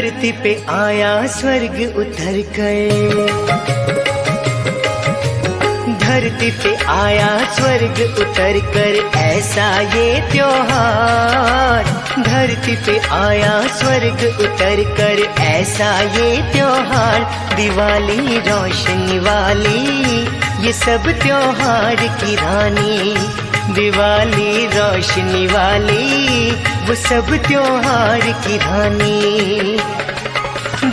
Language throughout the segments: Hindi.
धरती पे आया, स्वर्ग उतर कर धरती पे आया, स्वर्ग उतर कर ऐसा ये त्योहार। धरती पे आया, स्वर्ग उतर कर ऐसा ये त्योहार। दिवाली, रोशनी वाली, ये सब त्योहार की रानी। दिवाली रोशनी वाली वो सब त्योहार की रानी।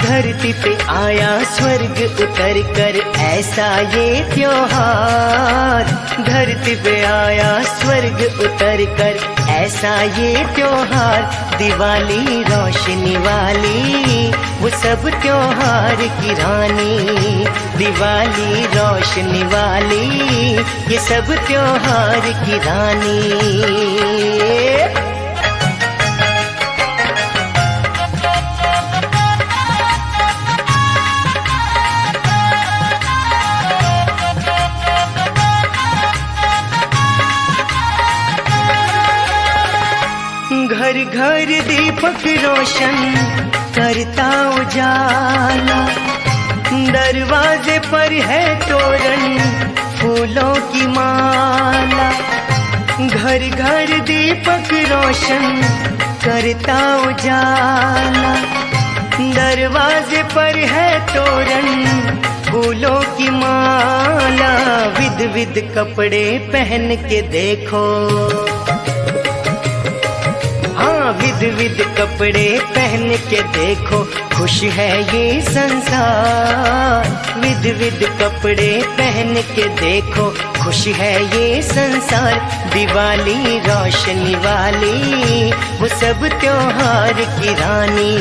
धरती पे आया स्वर्ग उतर कर, ऐसा ये त्योहार। धरती पे आया स्वर्ग उतर कर, ऐसा ये त्योहार। दिवाली, रोशनी वाली, वो सब त्योहार की रानी। दिवाली, रोशनी वाली, ये सब त्योहार की रानी। घर घर दीपक रोशन करता उजाला। दरवाजे पर है तोरण फूलों की माला। घर घर दीपक रोशन करता उजाला। दरवाजे पर है तोरण फूलों की माला। विध विध कपड़े पहन के देखो। विद विद कपड़े पहन के देखो, खुश है ये संसार। विध विध कपड़े पहन के देखो, खुश है ये संसार। दिवाली, रोशनी वाली, वो सब त्योहार की रानी।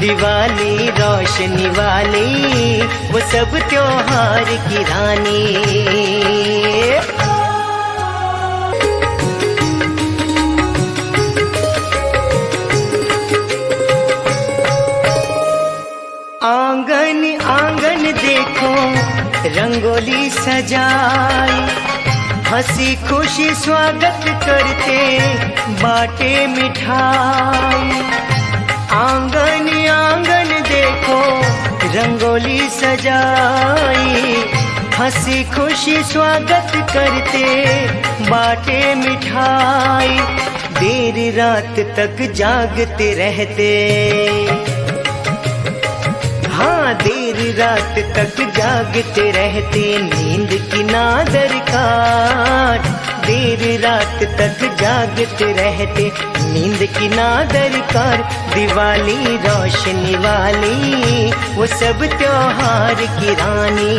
दिवाली, रोशनी वाली, वो सब त्योहार की रानी। रंगोली सजाई। हँसी खुशी स्वागत करते बाटे मिठाई। आँगन आँगन देखो, रंगोली सजाई। हँसी खुशी स्वागत करते बाटे मिठाई। देर रात तक जागते रहते। देर रात तक जागते रहते नींद की ना दरकार देर रात तक जागते रहते नींद की ना दरकार दिवाली, रोशनी वाली, वो सब त्योहार की रानी।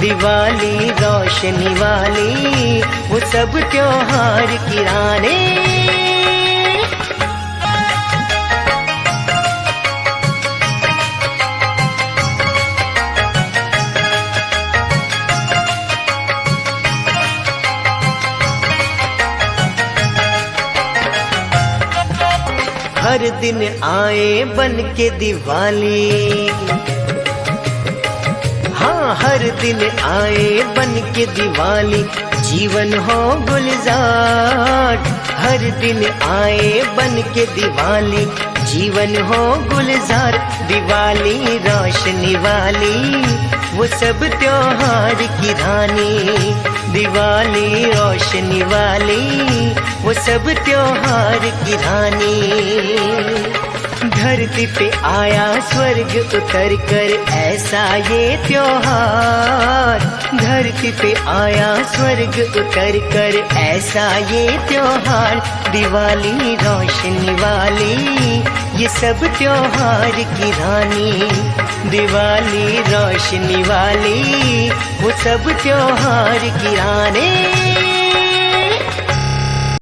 दिवाली, रोशनी वाली, वो सब त्योहार की रानी। हर दिन आए बन के दिवाली। हाँ हर दिन आए बन के दिवाली। जीवन हो गुलजार हर दिन आए बन के दिवाली। जीवन हो गुलजार, दिवाली रोशनी वाली। वो सब त्योहार की रानी। दिवाली रोशनी वाली वो सब त्योहार की रानी। धरती पे आया स्वर्ग उतर कर, ऐसा ये त्योहार। धरती पे आया स्वर्ग उतर कर, ऐसा ये त्योहार। दिवाली, रोशनी वाली, ये सब त्योहार की रानी। दिवाली, रोशनी वाली, वो सब त्योहार की रानी।